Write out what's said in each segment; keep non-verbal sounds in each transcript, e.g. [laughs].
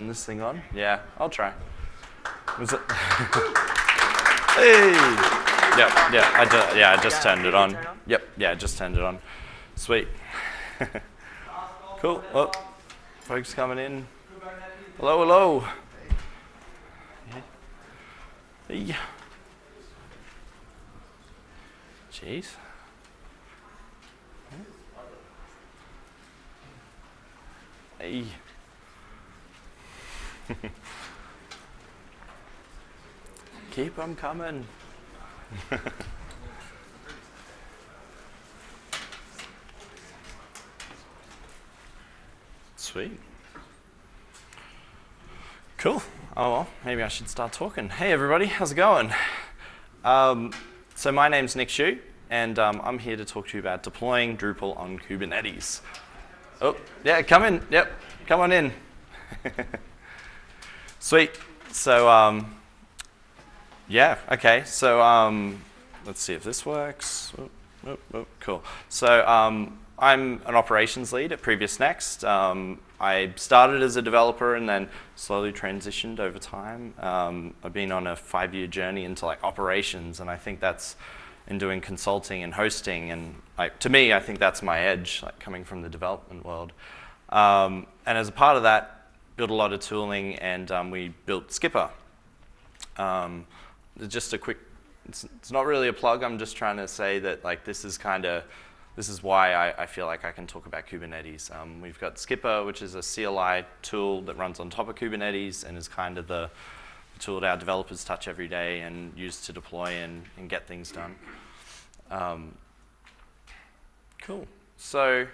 Is this thing on? Yeah, I'll try. Was it? [laughs] hey! Yep, yeah, I just, yeah, I just turned it on. Yep, yeah, I just turned it on. Sweet. [laughs] cool. Oh, folks coming in. Hello, hello. Hey. Jeez. Hey. [laughs] Keep them coming. [laughs] Sweet. Cool. Oh well, maybe I should start talking. Hey everybody, how's it going? Um, so my name's Nick Schuch, and um, I'm here to talk to you about deploying Drupal on Kubernetes. Oh, yeah, come in. Yep, come on in. [laughs] Sweet. So, um, yeah, okay. So, um, let's see if this works. Oh, oh, oh, cool. So, um, I'm an operations lead at PreviousNext. Um, I started as a developer and then slowly transitioned over time. Um, I've been on a five-year journey into like operations, and I think that's in doing consulting and hosting. And like, to me, I think that's my edge, like coming from the development world. Um, and as a part of that, built a lot of tooling, and um, we built Skpr. Um, just a quick, it's, it's not really a plug. I'm just trying to say that like this is kind of this is why I, I, feel like I can talk about Kubernetes. Um, we've got Skpr, which is a CLI tool that runs on top of Kubernetes and is kind of the, tool that our developers touch every day and use to deploy and, and get things done. Um, cool. So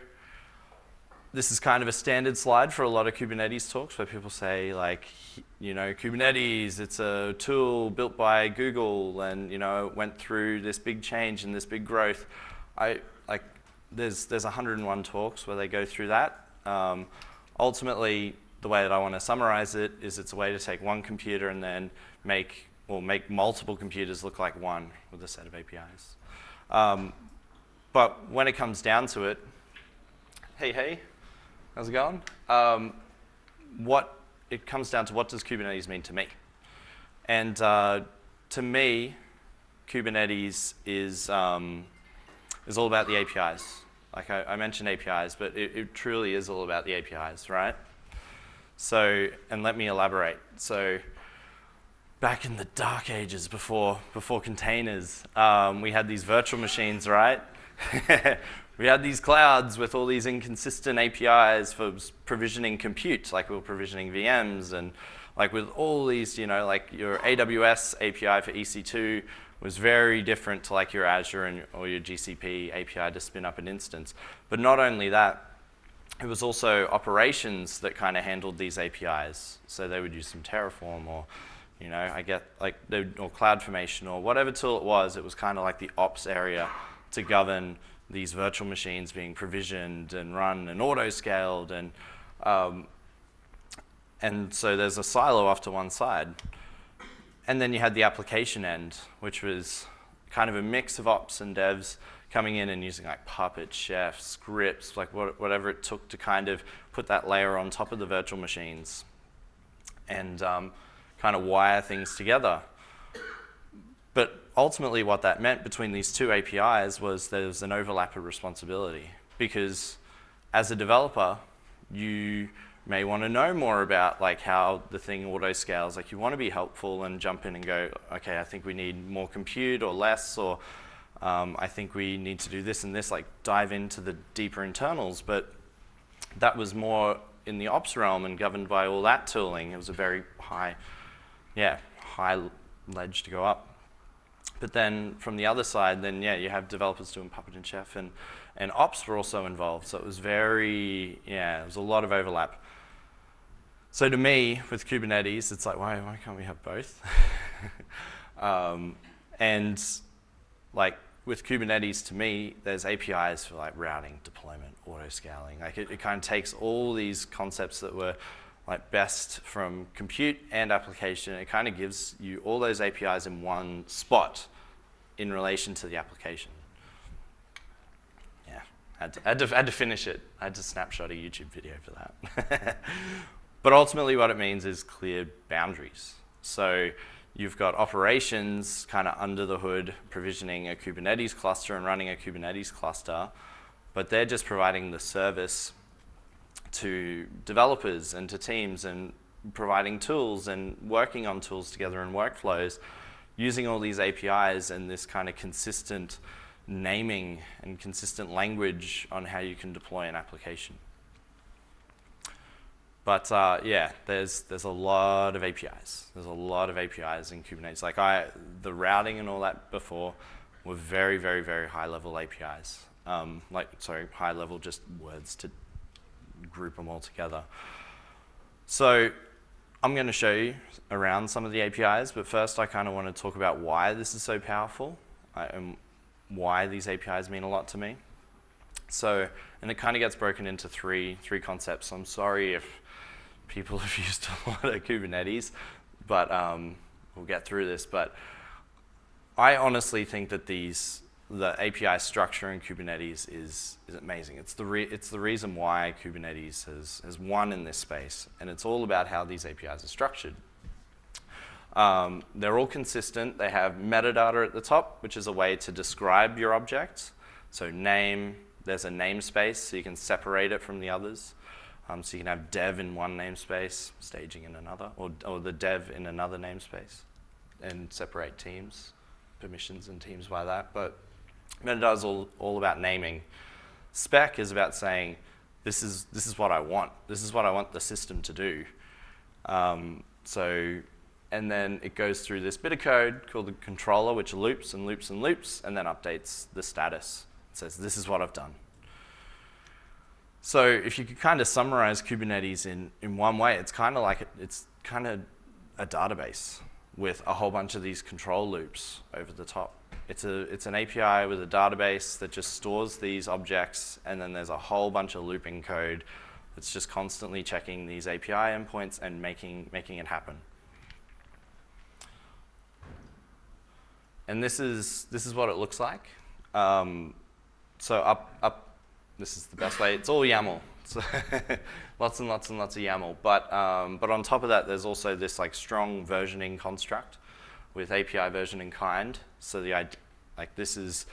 this is kind of a standard slide for a lot of Kubernetes talks where people say like, you know, Kubernetes, it's a tool built by Google and, you know, went through this big change and this big growth. I, like, there's, there's 101 talks where they go through that. Um, ultimately, the way that I want to summarize it is it's a way to take one computer and then make, or make multiple computers look like one with a set of APIs. Um, but when it comes down to it, hey, hey, how's it going? Um, what, it comes down to what does Kubernetes mean to me? And uh, to me, Kubernetes is, um, is all about the APIs. Like I, I mentioned APIs, but it, it, truly is all about the APIs, right? So, and let me elaborate. So, back in the dark ages before, before containers, um, we had these virtual machines, right? [laughs] we had these clouds with all these inconsistent APIs for provisioning compute, like we were provisioning VMs and like with all these, you know, like your AWS API for EC2 was very different to like your Azure and, or your GCP API to spin up an instance. But not only that, it was also operations that kind of handled these APIs. So they would use some Terraform or, you know, I get like, or CloudFormation or whatever tool it was, it was kind of like the ops area to govern these virtual machines being provisioned and run and auto-scaled and um, and so there's a silo off to one side. And then you had the application end, which was kind of a mix of ops and devs coming in and using like Puppet, Chef, scripts, like what, whatever it took to kind of put that layer on top of the virtual machines and um, kind of wire things together. But ultimately what that meant between these two APIs was there was an overlap of responsibility because as a developer, you may want to know more about like how the thing auto scales. Like you want to be helpful and jump in and go, okay, I think we need more compute or less, or um, I think we need to do this and this, like dive into the deeper internals. But that was more in the ops realm and governed by all that tooling. It was a very high, yeah, high ledge to go up. But then from the other side, then yeah, you have developers doing Puppet and Chef and, and ops were also involved. So it was very, yeah, it was a lot of overlap. So to me, with Kubernetes, it's like, why, why can't we have both? [laughs] um, and like with Kubernetes, to me, there's APIs for like routing, deployment, auto-scaling. Like it, it kind of takes all these concepts that were like best from compute and application. It kind of gives you all those APIs in one spot in relation to the application. Yeah, had to, had to, had to finish it. I had to snapshot a YouTube video for that. [laughs] but ultimately what it means is clear boundaries. So you've got operations kind of under the hood provisioning a Kubernetes cluster and running a Kubernetes cluster, but they're just providing the service to developers and to teams and providing tools and working on tools together and workflows using all these APIs and this kind of consistent naming and consistent language on how you can deploy an application. But uh, yeah, there's there's a lot of APIs. There's a lot of APIs in Kubernetes. Like I, the routing and all that before were very, very, very high level APIs. Um, like sorry, high level just words to group them all together. So I'm going to show you around some of the APIs, but first I kind of want to talk about why this is so powerful uh, and why these APIs mean a lot to me. So, and it kind of gets broken into three, three concepts. I'm sorry if people [laughs] have used a lot of Kubernetes, but um, we'll get through this. But I honestly think that these the API structure in Kubernetes is, is amazing. It's the, it's the reason why Kubernetes has, has won in this space, and it's all about how these APIs are structured. Um, they're all consistent. They have metadata at the top, which is a way to describe your object. So name, there's a namespace, so you can separate it from the others. Um, so you can have dev in one namespace, staging in another, or, or the dev in another namespace, and separate teams, permissions and teams by that. But Metadata is all, all about naming. Spec is about saying, this is, this is what I want. This is what I want the system to do. Um, so, and then it goes through this bit of code called the controller, which loops and loops and loops, and then updates the status. It says, this is what I've done. So if you could kind of summarize Kubernetes in, in one way, it's kind of like, it, it's kind of a database with a whole bunch of these control loops over the top. It's, a, it's an API with a database that just stores these objects, and then there's a whole bunch of looping code that's just constantly checking these API endpoints and making, making it happen. And this is, this is what it looks like. Um, so up, up, this is the best way. It's all YAML. So [laughs] lots and lots and lots of YAML. But, um, but on top of that, there's also this like strong versioning construct with API version in kind. So the like this is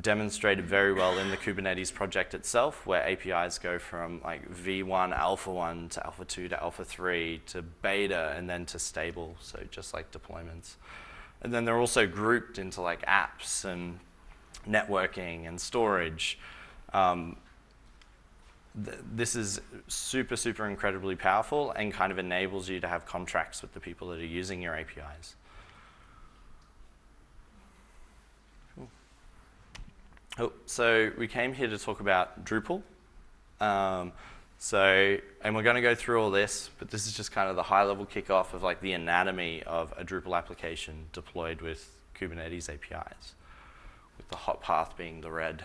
demonstrated very well in the Kubernetes project itself, where APIs go from like V1, Alpha 1 to Alpha 2 to Alpha 3 to beta and then to stable, so just like deployments. And then they're also grouped into like apps and networking and storage. Um, th this is super, super incredibly powerful and kind of enables you to have contracts with the people that are using your APIs. Oh, so we came here to talk about Drupal. Um, so, and we're going to go through all this, but this is just kind of the high-level kickoff of like the anatomy of a Drupal application deployed with Kubernetes APIs, with the hot path being the red.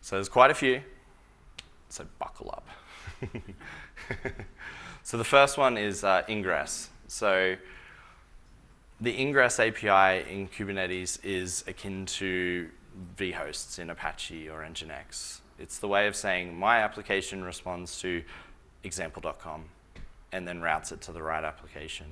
So there's quite a few, so buckle up. [laughs] so the first one is uh, ingress. So the ingress API in Kubernetes is akin to vhosts in Apache or Nginx. It's the way of saying my application responds to example.com and then routes it to the right application.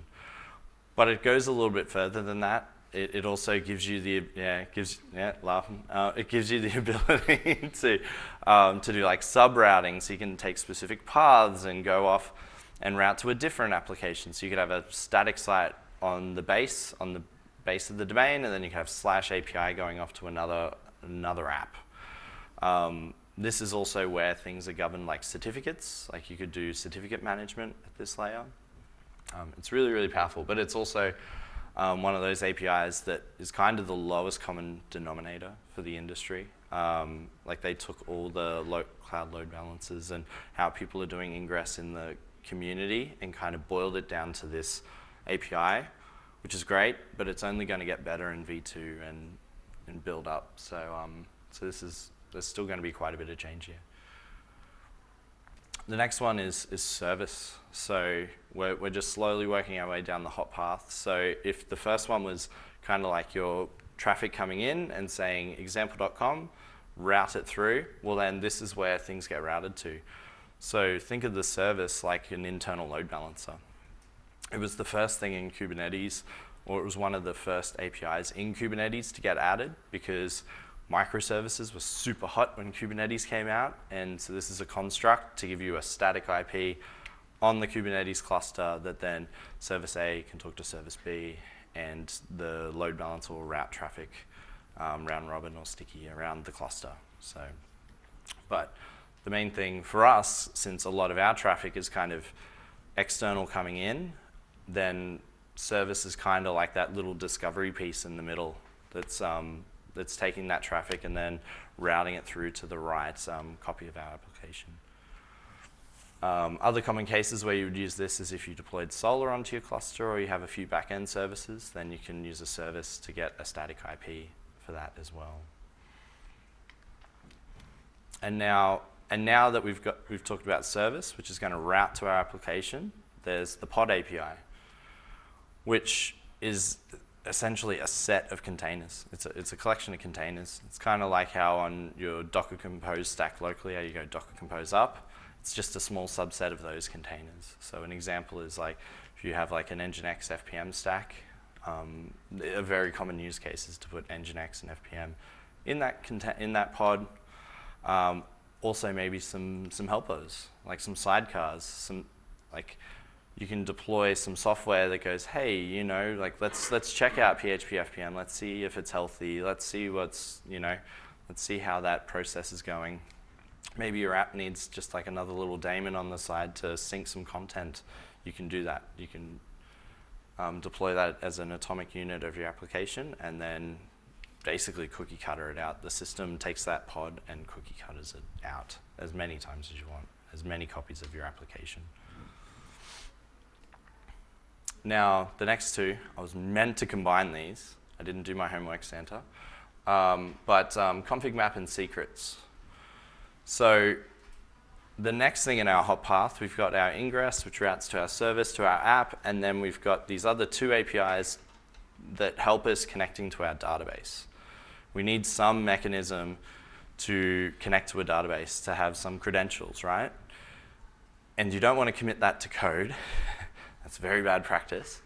But it goes a little bit further than that. It, it also gives you the yeah gives yeah laughing uh, it gives you the [laughs] ability to um, to do like sub routing, so you can take specific paths and go off and route to a different application. So you could have a static site on the base, on the base of the domain, and then you can have slash API going off to another, another app. Um, this is also where things are governed like certificates, like you could do certificate management at this layer. Um, it's really, really powerful, but it's also um, one of those APIs that is kind of the lowest common denominator for the industry. Um, like they took all the lo cloud load balancers and how people are doing ingress in the community and kind of boiled it down to this API, which is great, but it's only going to get better in V2 and, and build up. So, um, so this is, there's still going to be quite a bit of change here. The next one is, is service. So we're, we're just slowly working our way down the hot path. So if the first one was kind of like your traffic coming in and saying example.com, route it through, well then this is where things get routed to. So think of the service like an internal load balancer. It was the first thing in Kubernetes, or it was one of the first APIs in Kubernetes to get added because microservices were super hot when Kubernetes came out. And so this is a construct to give you a static IP on the Kubernetes cluster that then service A can talk to service B and the load balancer will route traffic um, round robin or sticky around the cluster. So, but the main thing for us, since a lot of our traffic is kind of external coming in, then service is kind of like that little discovery piece in the middle that's, um, that's taking that traffic and then routing it through to the right um, copy of our application. Um, other common cases where you would use this is if you deployed Solr onto your cluster or you have a few backend services, then you can use a service to get a static IP for that as well. And now, and now that we've, got, we've talked about service, which is going to route to our application, there's the pod API, which is essentially a set of containers. It's a, it's a collection of containers. It's kind of like how on your Docker Compose stack locally, how you go Docker Compose up, it's just a small subset of those containers. So an example is like, if you have like an Nginx FPM stack, um, a very common use case is to put Nginx and FPM in that, in that pod. Um, also maybe some, some helpers, like some sidecars, some like you can deploy some software that goes, hey, you know, like let's let's check out PHP FPM. Let's see if it's healthy. Let's see what's, you know, let's see how that process is going. Maybe your app needs just like another little daemon on the side to sync some content. You can do that. You can um, deploy that as an atomic unit of your application, and then basically cookie cutter it out. The system takes that pod and cookie cutters it out as many times as you want, as many copies of your application. Now, the next two, I was meant to combine these. I didn't do my homework, Santa. Um, but um, config map and secrets. So the next thing in our hot path, we've got our ingress, which routes to our service, to our app, and then we've got these other two APIs that help us connecting to our database. We need some mechanism to connect to a database to have some credentials, right? And you don't want to commit that to code. [laughs] That's very bad practice.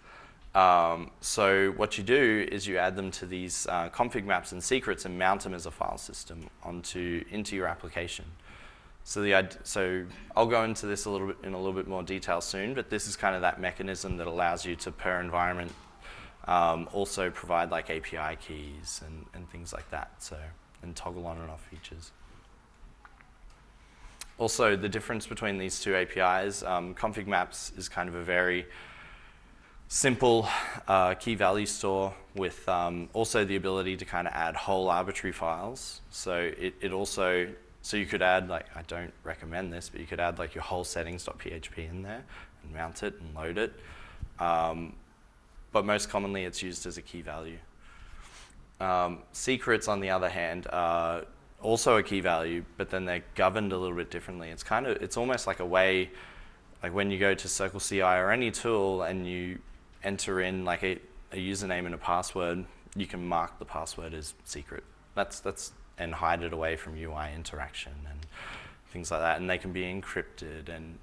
Um, so what you do is you add them to these uh, config maps and secrets and mount them as a file system onto into your application. So the so I'll go into this a little bit in a little bit more detail soon, but this is kind of that mechanism that allows you to per environment um, also provide like API keys and, and things like that. So and toggle on and off features. Also, the difference between these two APIs, um, config maps is kind of a very simple uh, key value store with um, also the ability to kind of add whole arbitrary files. So it, it also so you could add, like, I don't recommend this, but you could add like your whole settings.php in there and mount it and load it. Um, but most commonly it's used as a key value. Um, secrets, on the other hand, are also a key value, but then they're governed a little bit differently. It's kind of, it's almost like a way, like when you go to Circle CI or any tool and you enter in like a, a username and a password, you can mark the password as secret. That's, that's and hide it away from UI interaction and things like that. And they can be encrypted and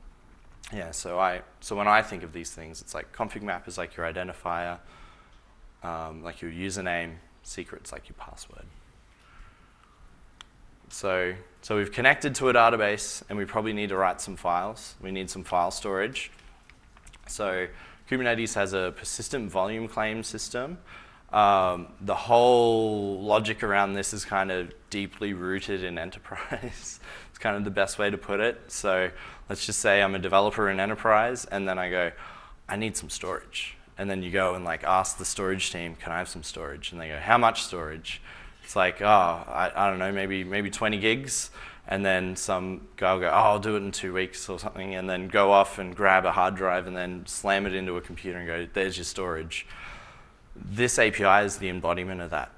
yeah, so I so when I think of these things, it's like config map is like your identifier, um, like your username, secrets like your password. So so we've connected to a database and we probably need to write some files. We need some file storage. So Kubernetes has a persistent volume claim system um, the whole logic around this is kind of deeply rooted in [laughs] enterprise. it's kind of the best way to put it. So let's just say I'm a developer in enterprise and then I go, I need some storage. And then you go and like ask the storage team, can I have some storage? And they go, how much storage? It's like, oh, I, I don't know, maybe, maybe 20 gigs. And then some guy will go, oh, I'll do it in two weeks or something, and then go off and grab a hard drive and then slam it into a computer and go, there's your storage. This API is the embodiment of that.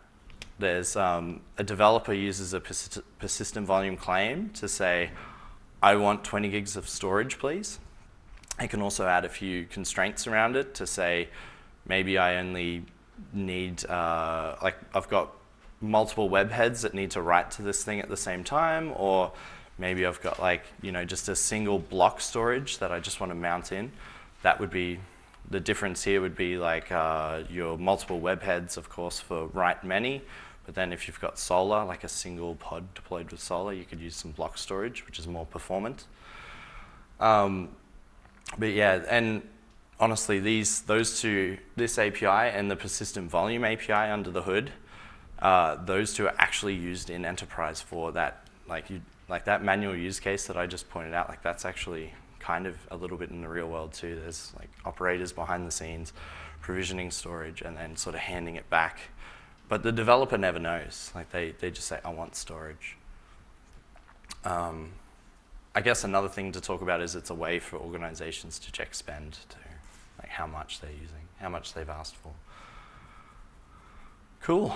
There's um, a developer uses a persist persistent volume claim to say, I want 20 gigs of storage, please. I can also add a few constraints around it to say, maybe I only need, uh, like I've got multiple web heads that need to write to this thing at the same time, or maybe I've got like, you know, just a single block storage that I just want to mount in. That would be, the difference here would be like uh, your multiple web heads, of course, for write many, but then if you've got Solr, like a single pod deployed with Solr, you could use some block storage, which is more performant. Um, but yeah, and honestly, these, those two, this API and the persistent volume API under the hood, uh, those two are actually used in enterprise for that, like you, like that manual use case that I just pointed out, like that's actually kind of a little bit in the real world too. There's like operators behind the scenes, provisioning storage, and then sort of handing it back. But the developer never knows. Like they, they just say, I want storage. Um, I guess another thing to talk about is it's a way for organizations to check spend to like how much they're using, how much they've asked for. Cool.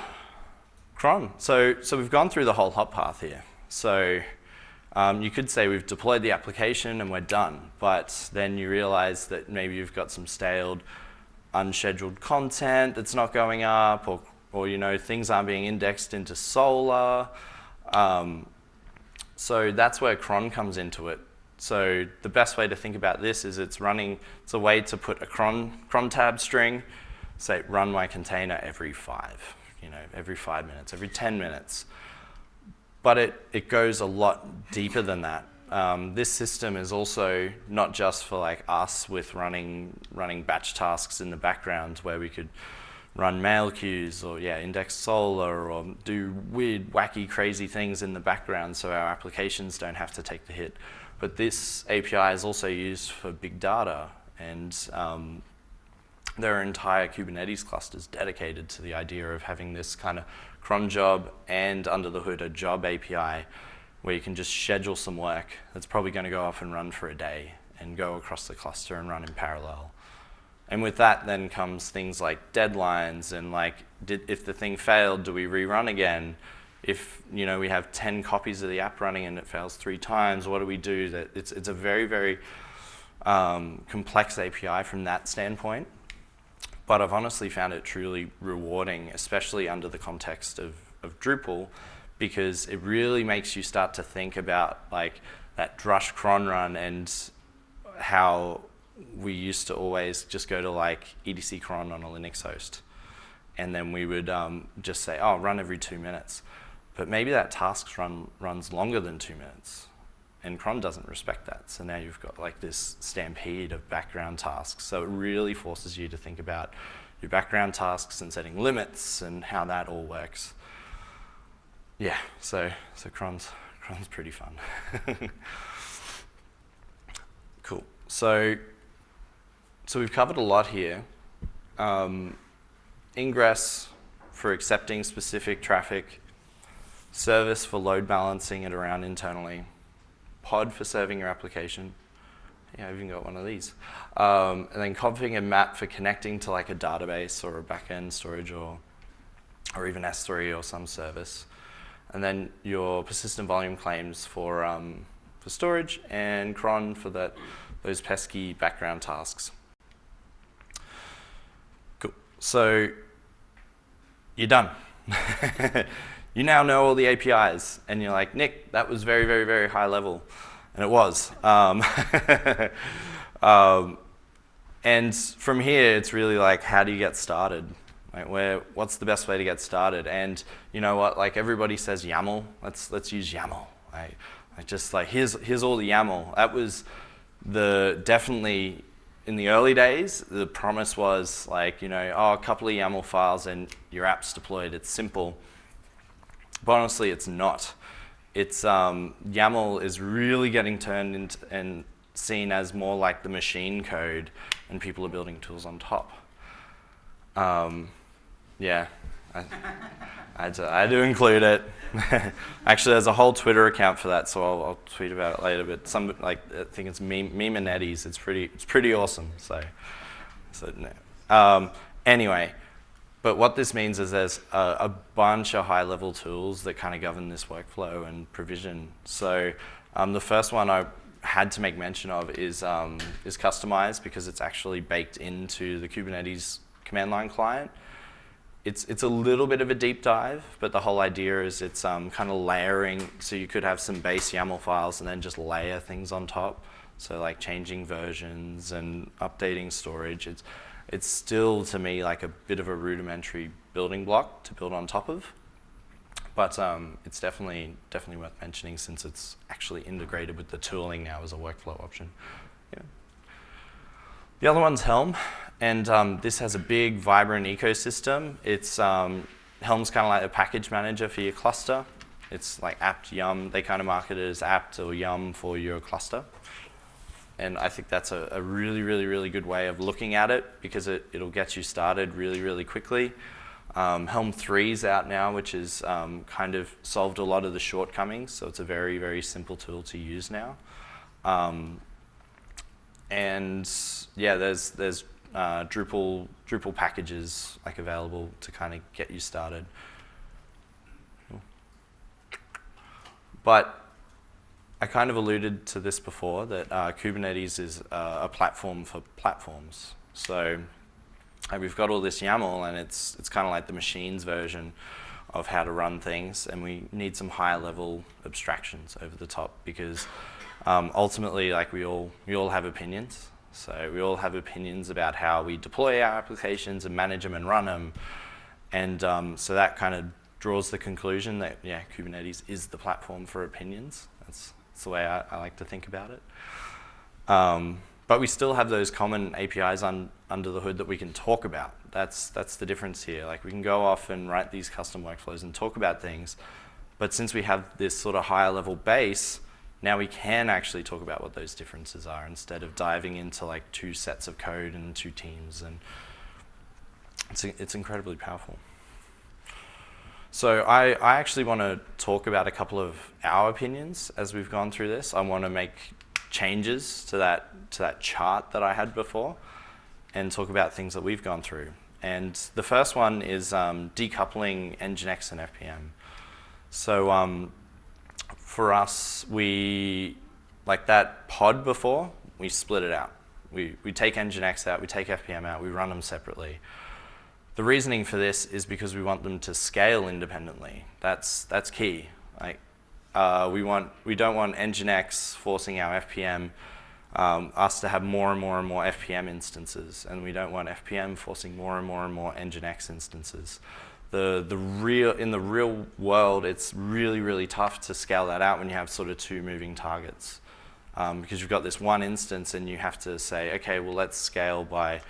Cron. So, so we've gone through the whole hop path here. So um, you could say we've deployed the application and we're done, but then you realize that maybe you've got some staled, unscheduled content that's not going up, or, or you know, things aren't being indexed into Solr. Um, so that's where cron comes into it. So the best way to think about this is it's running, it's a way to put a cron, cron tab string, say run my container every five, you know, every five minutes, every 10 minutes. But it, it goes a lot deeper than that. Um, this system is also not just for like us with running, running batch tasks in the background where we could run mail queues or yeah, index Solr or do weird, wacky, crazy things in the background so our applications don't have to take the hit. But this API is also used for big data and um, there are entire Kubernetes clusters dedicated to the idea of having this kind of cron job and under the hood a job API where you can just schedule some work that's probably going to go off and run for a day and go across the cluster and run in parallel. And with that then comes things like deadlines and like, did, if the thing failed, do we rerun again? If you know we have 10 copies of the app running and it fails three times, what do we do? That it's, it's a very, very um, complex API from that standpoint. But I've honestly found it truly rewarding, especially under the context of, of Drupal, because it really makes you start to think about like that drush cron run and how we used to always just go to like etc cron on a Linux host. And then we would um, just say, oh, run every two minutes. But maybe that task run runs longer than two minutes. And cron doesn't respect that. So now you've got like this stampede of background tasks. So it really forces you to think about your background tasks and setting limits and how that all works. Yeah, so, so cron's, cron's pretty fun. [laughs] cool. So so we've covered a lot here. Um, ingress for accepting specific traffic, service for load balancing it around internally, pod for serving your application. Yeah, I've even got one of these. Um, and then config and map for connecting to like a database or a backend storage or, or even S3 or some service. And then your persistent volume claims for, um, for storage and cron for that, those pesky background tasks. Cool. So you're done. [laughs] you now know all the APIs, and you're like, Nick, that was very, very, very high level. And it was. Um, [laughs] um, and from here, it's really like, how do you get started? Like where, what's the best way to get started? And you know what, like everybody says YAML, let's, let's use YAML. Right? Like just like, here's, here's all the YAML. That was the definitely in the early days, the promise was like, you know, oh, a couple of YAML files and your app's deployed. It's simple. But honestly, it's not. It's um, YAML is really getting turned into and seen as more like the machine code, and people are building tools on top. Um, yeah, I, I, to, I to include it. [laughs] Actually, there's a whole Twitter account for that, so I'll, I'll tweet about it later. But some like I think it's meme It's pretty it's pretty awesome. So, so no. um, anyway, but what this means is there's a, a bunch of high-level tools that kind of govern this workflow and provision. So um, the first one I had to make mention of is um, is Kustomize because it's actually baked into the Kubernetes command line client. it's, it's a little bit of a deep dive, but the whole idea is it's um, kind of layering, so you could have some base YAML files and then just layer things on top. So like changing versions and updating storage. It's, it's still, to me, like a bit of a rudimentary building block to build on top of. But um, it's definitely, definitely worth mentioning since it's actually integrated with the tooling now as a workflow option. Yeah. The other one's Helm, and um, this has a big, vibrant ecosystem. It's um, Helm's kind of like a package manager for your cluster. It's like apt yum. They kind of market it as apt or yum for your cluster. And I think that's a, a really, really, really good way of looking at it because it, it'll get you started really, really quickly. Um, Helm 3 is out now, which has um, kind of solved a lot of the shortcomings. So it's a very, very simple tool to use now. Um, and yeah, there's there's uh, Drupal Drupal packages like available to kind of get you started. But I kind of alluded to this before that uh, Kubernetes is uh, a platform for platforms. So we've got all this YAML, and it's it's kind of like the machines version of how to run things, and we need some higher level abstractions over the top because um, ultimately, like we all, we all have opinions. So we all have opinions about how we deploy our applications and manage them and run them. And um, so that kind of draws the conclusion that, yeah, Kubernetes is the platform for opinions. That's, that's the way I, I, like to think about it. Um, but we still have those common APIs un, under the hood that we can talk about. That's, that's the difference here. Like we can go off and write these custom workflows and talk about things. But since we have this sort of higher level base, now we can actually talk about what those differences are instead of diving into like two sets of code and two teams. And it's, it's incredibly powerful. So I, I actually want to talk about a couple of our opinions as we've gone through this. I want to make changes to that, to that chart that I had before and talk about things that we've gone through. And the first one is um, decoupling Nginx and FPM. So um, for us, we, like that pod before, we split it out. We, we take Nginx out, we take FPM out, we run them separately. The reasoning for this is because we want them to scale independently. That's, that's key. Like, uh, we, want, we don't want Nginx forcing our FPM, um, us to have more and more and more FPM instances, and we don't want FPM forcing more and more and more Nginx instances the, the real, in the real world, it's really, really tough to scale that out when you have sort of two moving targets. Um, because you've got this one instance and you have to say, okay, well, let's scale by,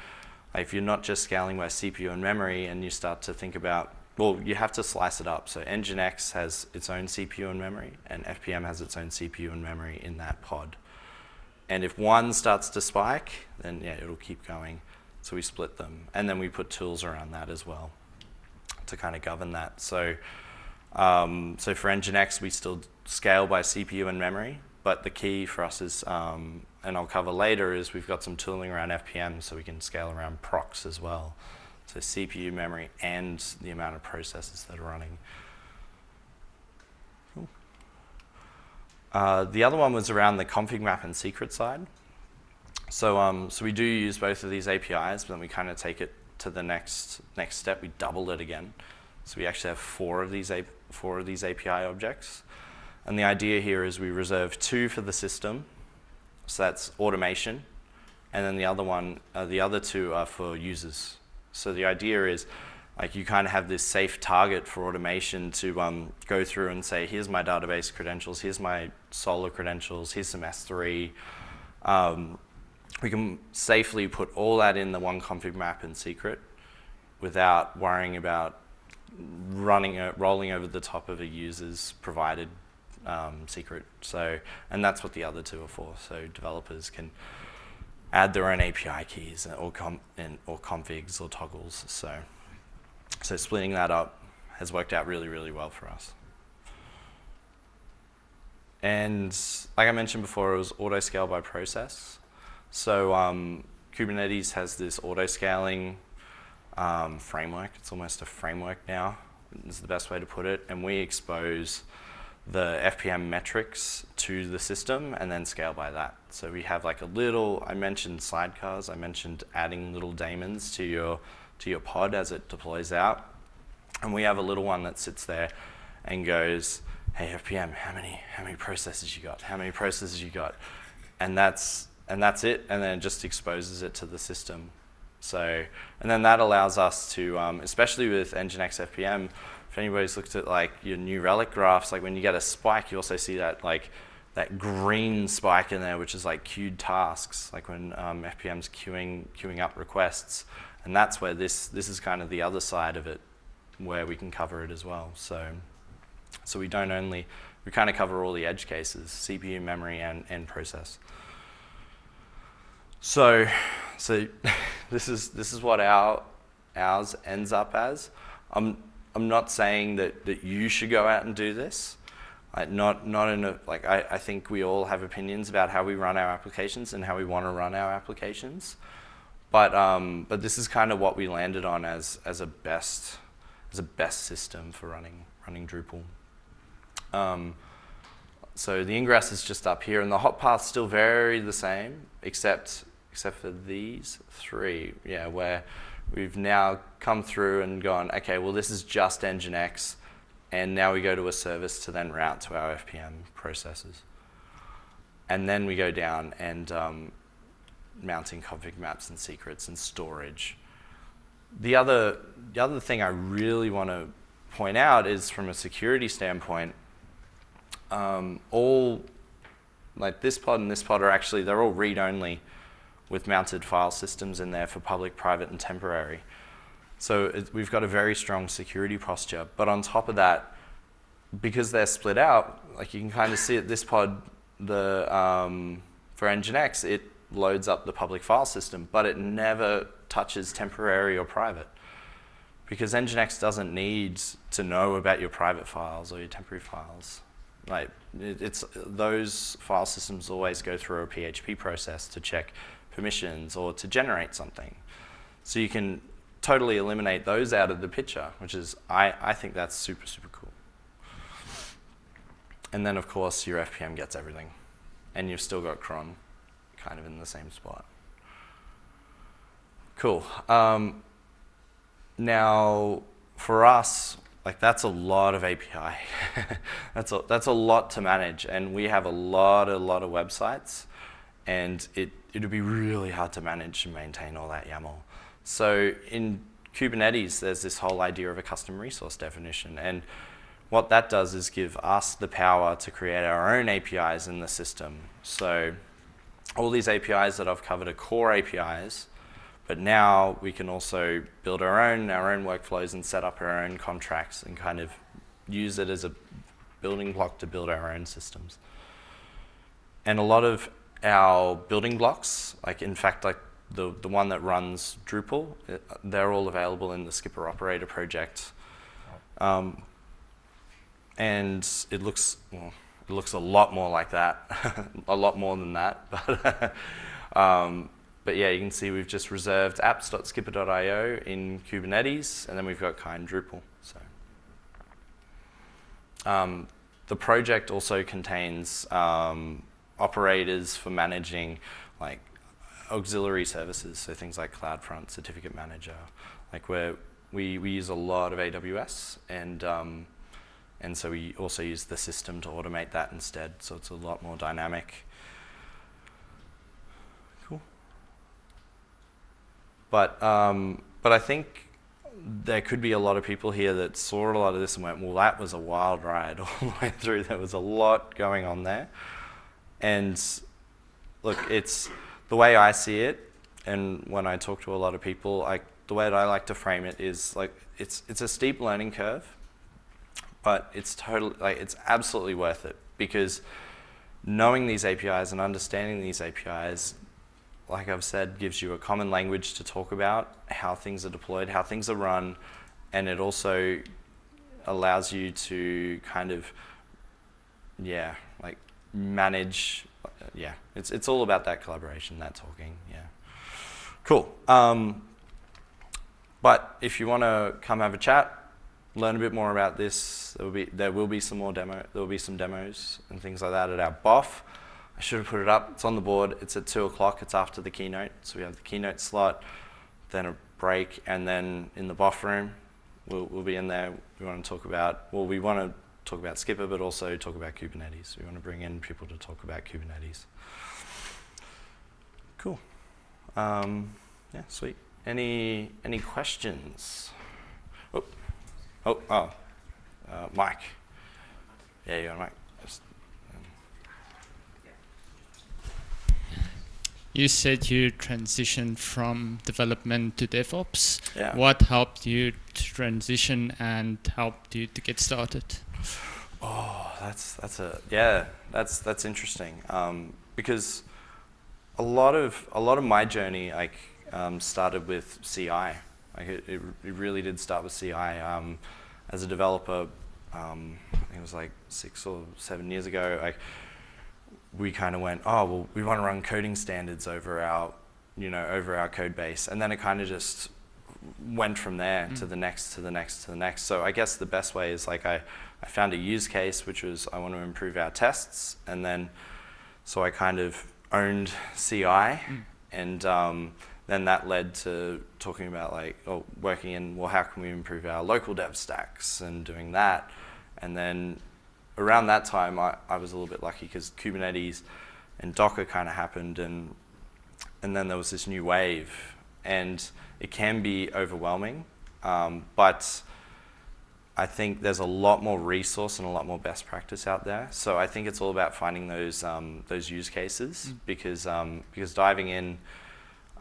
if you're not just scaling by CPU and memory and you start to think about, well, you have to slice it up. So Nginx has its own CPU and memory and FPM has its own CPU and memory in that pod. And if one starts to spike, then yeah, it'll keep going. So we split them. And then we put tools around that as well to kind of govern that. So, um, so for Nginx, we still scale by CPU and memory, but the key for us is, um, and I'll cover later, is we've got some tooling around FPM so we can scale around procs as well. So CPU, memory, and the amount of processes that are running. Uh, the other one was around the config map and secret side. So, um, so we do use both of these APIs, but then we kind of take it to the next next step, we doubled it again. So we actually have four of these four of these API objects. And the idea here is we reserve two for the system, so that's automation, and then the other one, uh, the other two are for users. So the idea is, like you kind of have this safe target for automation to um, go through and say, here's my database credentials, here's my Solr credentials, here's some S3. Um, we can safely put all that in the one config map in secret without worrying about running, uh, rolling over the top of a user's provided um, secret. So, and that's what the other two are for. So developers can add their own API keys or, com and, or configs or toggles. So, so splitting that up has worked out really, really well for us. And like I mentioned before, it was auto scale by process. So um, Kubernetes has this auto-scaling um, framework. It's almost a framework now, is the best way to put it. And we expose the FPM metrics to the system and then scale by that. So we have like a little, I mentioned sidecars, I mentioned adding little daemons to your, to your pod as it deploys out. And we have a little one that sits there and goes, hey, FPM, how many, how many processes you got? How many processes you got? And that's, and that's it, and then it just exposes it to the system. So, and then that allows us to, um, especially with Nginx FPM, if anybody's looked at like your New Relic graphs, like when you get a spike, you also see that like that green spike in there, which is like queued tasks, like when um, FPM's queuing, queuing up requests. And that's where this, this is kind of the other side of it, where we can cover it as well. So, so we don't only, we kind of cover all the edge cases, CPU, memory, and, and process. So, so [laughs] this is this is what our ours ends up as. I'm I'm not saying that that you should go out and do this. Like not not in a like I, I think we all have opinions about how we run our applications and how we want to run our applications. But um, but this is kind of what we landed on as as a best as a best system for running running Drupal. Um, so the ingress is just up here, and the hot path's still very the same, except except for these three, yeah, where we've now come through and gone, okay, well, this is just Nginx, and now we go to a service to then route to our FPM processes. And then we go down and um, mounting config maps and secrets and storage. The other, the other thing I really want to point out is from a security standpoint, um, all, like this pod and this pod are actually, they're all read-only with mounted file systems in there for public, private, and temporary. So it, we've got a very strong security posture. But on top of that, because they're split out, like you can kind of see at this pod, the um, for Nginx, it loads up the public file system, but it never touches temporary or private. Because Nginx doesn't need to know about your private files or your temporary files. Like it, it's those file systems always go through a PHP process to check permissions or to generate something. So you can totally eliminate those out of the picture, which is, I, I think that's super, super cool. And then, of course, your FPM gets everything. And you've still got cron kind of in the same spot. Cool. Um, now, for us, like that's a lot of API. [laughs] that's, a, that's a lot to manage. And we have a lot, a lot of websites. And it it would be really hard to manage and maintain all that YAML. So in Kubernetes, there's this whole idea of a custom resource definition. And what that does is give us the power to create our own APIs in the system. So all these APIs that I've covered are core APIs, but now we can also build our own, our own workflows and set up our own contracts and kind of use it as a building block to build our own systems. And a lot of our building blocks, like in fact, like the, the one that runs Drupal, it, they're all available in the Skpr Operator project. Um, and it looks, well, it looks a lot more like that, [laughs] a lot more than that. [laughs] But, um, but yeah, you can see we've just reserved apps.skpr.io in Kubernetes, and then we've got kind Drupal. So. Um, the project also contains um, operators for managing like auxiliary services, so things like CloudFront, Certificate Manager, like where we, we use a lot of AWS and um, and so we also use the system to automate that instead, so it's a lot more dynamic. Cool. But um, but I think there could be a lot of people here that saw a lot of this and went, well, that was a wild ride all the way through. There was a lot going on there. And look, it's the way I see it, and when I talk to a lot of people, I, the way that I like to frame it is like it's it's a steep learning curve, but it's totally like it's absolutely worth it because knowing these APIs and understanding these APIs, like I've said, gives you a common language to talk about how things are deployed, how things are run, and it also allows you to kind of, yeah, like manage, yeah, it's, it's all about that collaboration, that talking, yeah. Cool. Um, but if you want to come have a chat, learn a bit more about this, there will be, there will be some more demo, there will be some demos and things like that at our BOF. I should have put it up, it's on the board, it's at two o'clock, it's after the keynote. So we have the keynote slot, then a break, and then in the BOF room, we'll, we'll be in there. We want to talk about, well, we want to talk about Skpr, but also talk about Kubernetes. We want to bring in people to talk about Kubernetes. Cool. Um, yeah, sweet. Any any questions? Oh, oh, oh, uh, Mike. Yeah, you're Mike. Just, um, You said you transitioned from development to DevOps. Yeah. What helped you to transition and helped you to get started? Oh, that's that's a yeah, that's that's interesting. Um, because a lot of a lot of my journey like um, started with CI. Like it, it, it really did start with CI. Um, as a developer, um, I think it was like six or seven years ago. Like we kind of went, oh well, we want to run coding standards over our, you know, over our code base, and then it kind of just went from there Mm. to the next, to the next, to the next. So I guess the best way is like I, I found a use case, which was I want to improve our tests, and then so I kind of owned CI, and um, then that led to talking about like, oh, working in, well, how can we improve our local dev stacks and doing that, and then around that time, I, I was a little bit lucky because Kubernetes and Docker kind of happened, and and then there was this new wave, and it can be overwhelming, um, but I think there's a lot more resource and a lot more best practice out there. So I think it's all about finding those um, those use cases Mm. because um, because diving in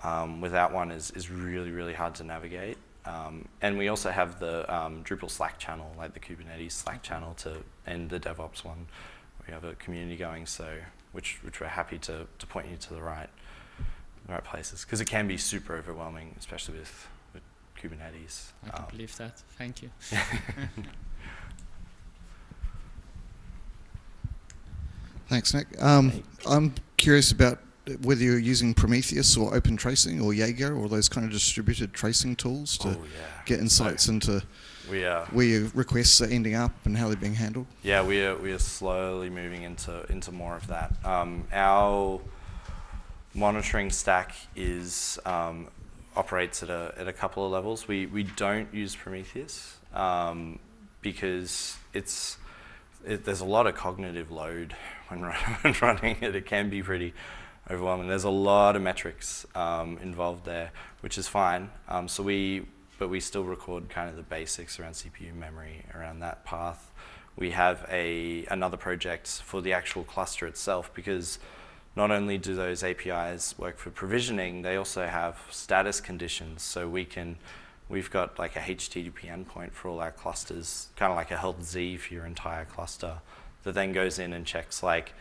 um, without one is is really really hard to navigate. Um, and we also have the um, Drupal Slack channel, like the Kubernetes Slack channel, to and the DevOps one. We have a community going, so which which we're happy to to point you to the right the right places because it can be super overwhelming, especially with with Kubernetes. I can Um, believe that. Thank you. [laughs] Thanks, Nick. Um, I'm curious about whether you're using Prometheus or Open Tracing or Jaeger or those kind of distributed tracing tools to oh yeah. get insights into We are where your requests are ending up and how they're being handled. yeah we are we are slowly moving into into more of that. Um, our monitoring stack is um, operates at a at a couple of levels. We we don't use Prometheus um, because it's it, there's a lot of cognitive load when, [laughs] when running it. It can be pretty overwhelming. There's a lot of metrics um, involved there, which is fine. Um, so we, but we still record kind of the basics around CPU memory, around that path. We have a another project for the actual cluster itself because not only do those APIs work for provisioning, they also have status conditions. So we can, we've got like a HTTP endpoint for all our clusters, kind of like a healthz for your entire cluster, that then goes in and checks like,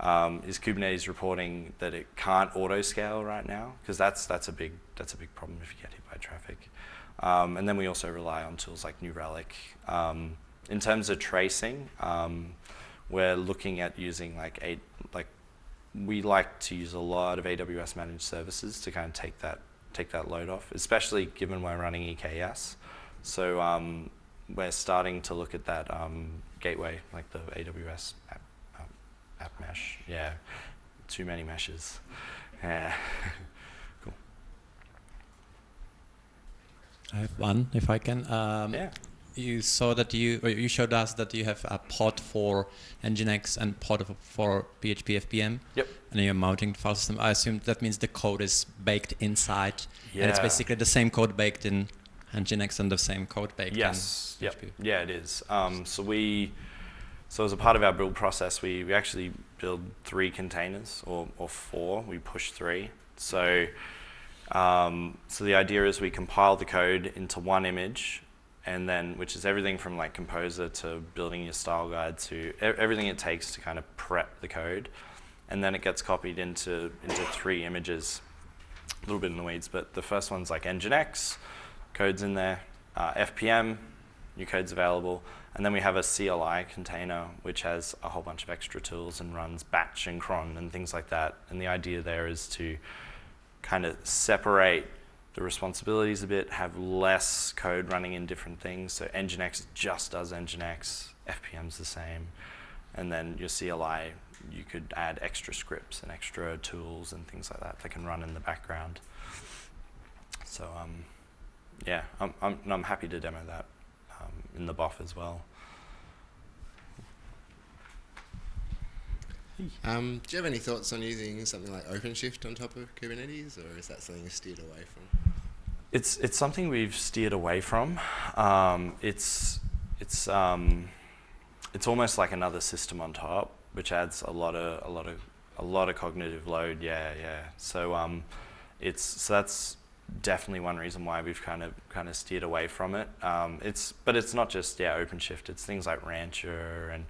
um, is Kubernetes reporting that it can't auto scale right now? Because that's that's a big that's a big problem if you get hit by traffic. Um, and then we also rely on tools like New Relic. Um, in terms of tracing, um, we're looking at using like like we like to use a lot of AWS managed services to kind of take that take that load off, especially given we're running EKS. So um, we're starting to look at that um, gateway, like the AWS app, um, app mesh. Yeah, too many meshes. Yeah, [laughs] cool. I have one, if I can. Um, yeah. You saw that you, or you showed us that you have a pod for Nginx and pod for PHP FPM. Yep. And you're mounting the file system. I assume that means the code is baked inside. yeah. And it's basically the same code baked in Nginx and the same code baked Yes. in Yep. PHP. Yeah, it is. Um, so we, so as a part of our build process, we, we actually build three containers or, or four. We push three. So, um, so the idea is we compile the code into one image, and then which is everything from like Composer to building your style guide to everything it takes to kind of prep the code, and then it gets copied into into three images. A little bit in the weeds, but the first one's like Nginx, code's in there, uh, FPM, new code's available, and then we have a CLI container which has a whole bunch of extra tools and runs batch and cron and things like that. And the idea there is to kind of separate the responsibilities a bit, have less code running in different things. So Nginx just does Nginx, FPM's the same, and then your CLI, you could add extra scripts and extra tools and things like that that can run in the background. So um, yeah, I'm, I'm, I'm happy to demo that in the BOF as well. Um, do you have any thoughts on using something like OpenShift on top of Kubernetes, or is that something you steered away from? It's it's something we've steered away from. Um, it's it's um, it's almost like another system on top, which adds a lot of a lot of a lot of cognitive load. Yeah, yeah. So um, it's so that's definitely one reason why we've kind of kind of steered away from it. Um, it's but it's not just yeah OpenShift. It's things like Rancher and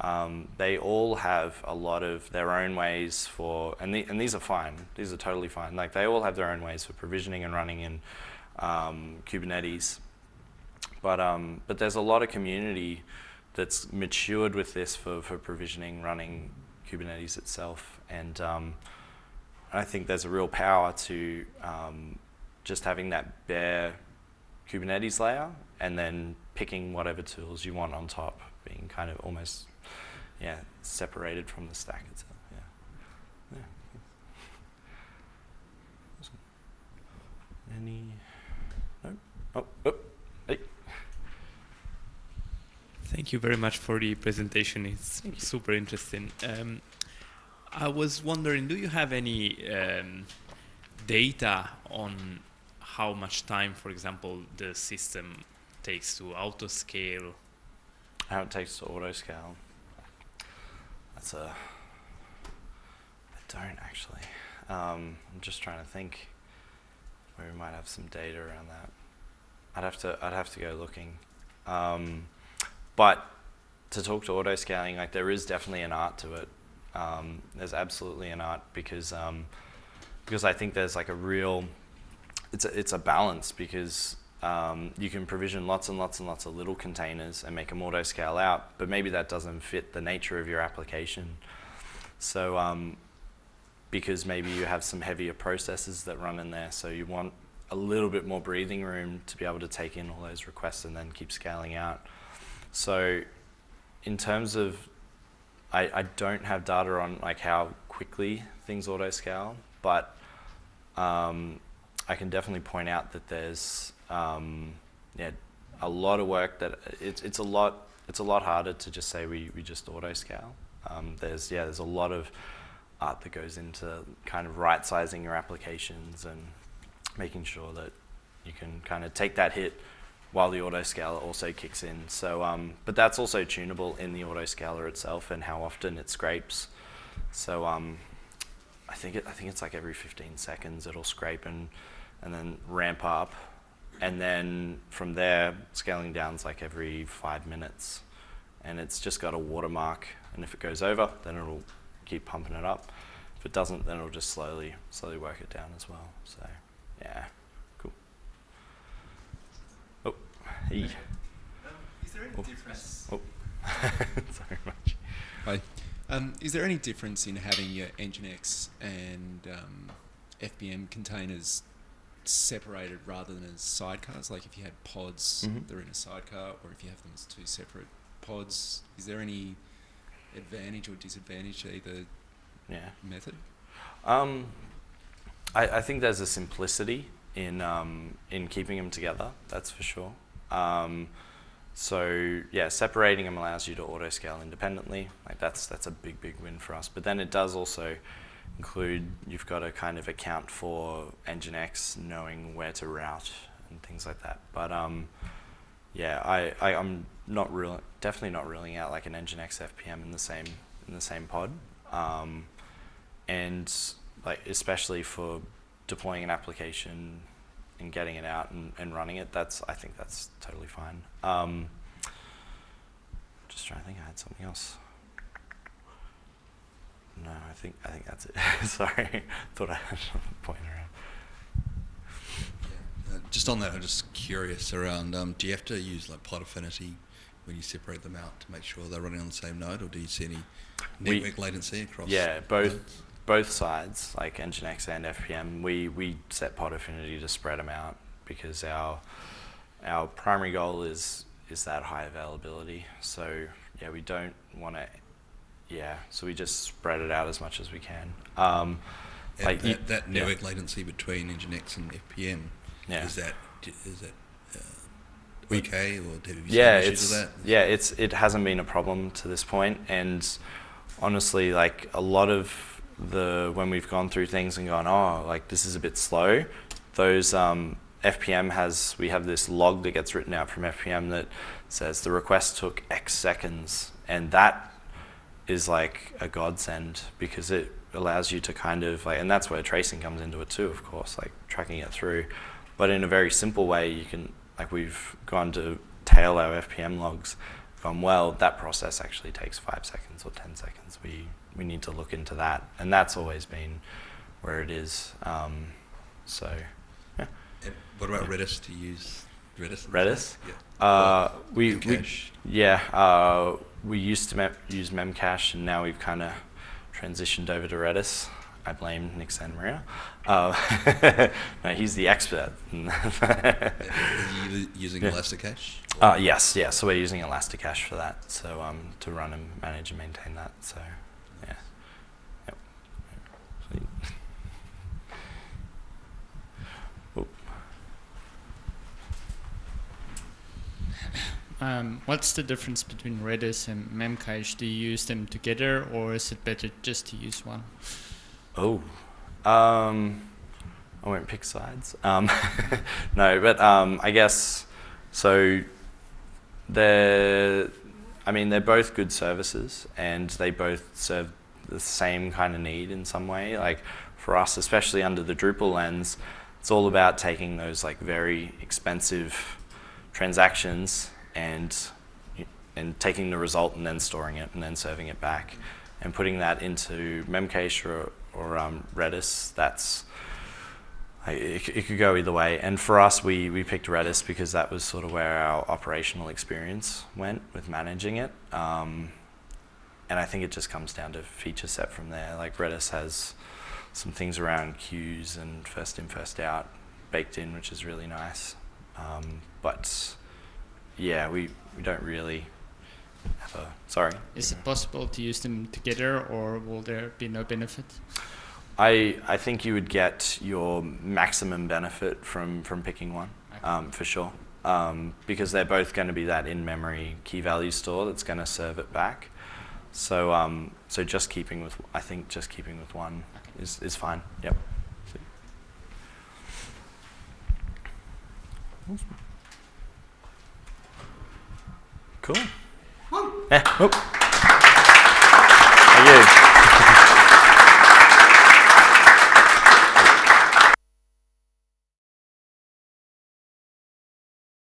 um, they all have a lot of their own ways for, and, the, and these are fine. These are totally fine. Like they all have their own ways for provisioning and running in um, Kubernetes. But um, but there's a lot of community that's matured with this for, for provisioning, running Kubernetes itself, and um, I think there's a real power to um, just having that bare Kubernetes layer and then picking whatever tools you want on top, being kind of almost yeah, separated from the stack itself. Yeah. yeah. Any? No. Oh. Oh. Hey. Thank you very much for the presentation. It's super interesting. Um, I was wondering, do you have any um, data on how much time, for example, the system takes to auto scale? How it takes to auto scale. That's a. I don't actually. Um, I'm just trying to think where we might have some data around that. I'd have to. I'd have to go looking. Um, but to talk to auto scaling, like there is definitely an art to it. Um, there's absolutely an art because um, because I think there's like a real. It's a, it's a balance because um, you can provision lots and lots and lots of little containers and make them auto scale out, but maybe that doesn't fit the nature of your application. So, um, because maybe you have some heavier processes that run in there, so you want a little bit more breathing room to be able to take in all those requests and then keep scaling out. So, in terms of, I, I don't have data on like how quickly things auto scale, but um, I can definitely point out that there's um, yeah, a lot of work that it's it's a lot it's a lot harder to just say we, we just auto scale. Um, there's yeah there's a lot of art that goes into kind of right sizing your applications and making sure that you can kind of take that hit while the auto scaler also kicks in. So um, but that's also tunable in the auto scaler itself and how often it scrapes. So um, I think it, I think it's like every 15 seconds it'll scrape and and then ramp up and then from there, scaling down is like every five minutes. And it's just got a watermark. And if it goes over, then it'll keep pumping it up. If it doesn't, then it'll just slowly, slowly work it down as well. So, yeah, cool. Oh, hey. Um, is there any Oh. difference? Oh, [laughs] sorry much. Hi. Um, is there any difference in having your Nginx and um, FPM containers separated rather than as sidecars? Like if you had pods, Mhm. they're in a sidecar, or if you have them as two separate pods, is there any advantage or disadvantage to either Yeah. method? Um, I, I think there's a simplicity in um, in keeping them together. That's for sure. Um, so yeah, separating them allows you to auto scale independently. Like that's that's a big big win for us. But then it does also include you've got to kind of account for Nginx knowing where to route and things like that. But um, yeah, I, I I'm not real definitely not ruling out like an Nginx FPM in the same in the same pod. Um, and like especially for deploying an application and getting it out and, and running it, that's I think that's totally fine. Um, just trying to think, I had something else. No, I think I think that's it. [laughs] Sorry, [laughs] thought I had something pointing around. Uh, just on that, I'm just curious around. Um, do you have to use like pod affinity when you separate them out to make sure they're running on the same node, or do you see any We- network latency across? Yeah, both nodes? both sides, like Nginx and FPM, we we set pod affinity to spread them out because our our primary goal is is that high availability. So yeah, we don't want to. Yeah, so we just spread it out as much as we can. Um, like you- that, yeah. network latency between Nginx and FPM Yeah. is that is that uh, okay, or have you yeah, issues it's with that? yeah, it's it hasn't been a problem to this point, and honestly, like a lot of the when we've gone through things and gone, oh, like this is a bit slow. Those um, FPM has we have this log that gets written out from FPM that says the request took X seconds, and that is like a godsend because it allows you to kind of like, and that's where tracing comes into it too, of course, like tracking it through. But in a very simple way, you can like we've gone to tail our FPM logs, gone well. That process actually takes five seconds or ten seconds. We we need to look into that, and that's always been where it is. Um, so And what about Redis? You use Redis? Redis? Yeah. uh, we, we yeah uh, we used to mem- use Memcache, and now we've kind of transitioned over to Redis. I blame Nick Santamaria. Uh, [laughs] no, he's the expert. [laughs] Using Yeah. ElastiCache? Uh, yes, yeah. So we're using ElastiCache for that. So um, to run and manage and maintain that. So yeah. Yep. Sweet. Oop. Um, what's the difference between Redis and Memcache? Do you use them together, or is it better just to use one? Oh, um, I won't pick sides. Um, [laughs] no, but um, I guess so. They're, I mean, they're both good services, and they both serve the same kind of need in some way. Like for us, especially under the Drupal lens, it's all about taking those like very expensive transactions and and taking the result and then storing it and then serving it back and putting that into Memcache or, or um, Redis. That's it, it could go either way. And for us, we, we picked Redis because that was sort of where our operational experience went with managing it. Um, and I think it just comes down to feature set from there. Like Redis has some things around queues and first in, first out baked in, which is really nice. Um, but yeah, we, we don't really have a, sorry. Is it possible to use them together, or will there be no benefit? I, I think you would get your maximum benefit from, from picking one, Okay. um, for sure. Um, because they're both going to be that in-memory key value store that's going to serve it back. So, um, so just keeping with, I think just keeping with one is, is fine. Yep. Cool. Yeah. Oh. Oop. Thank you.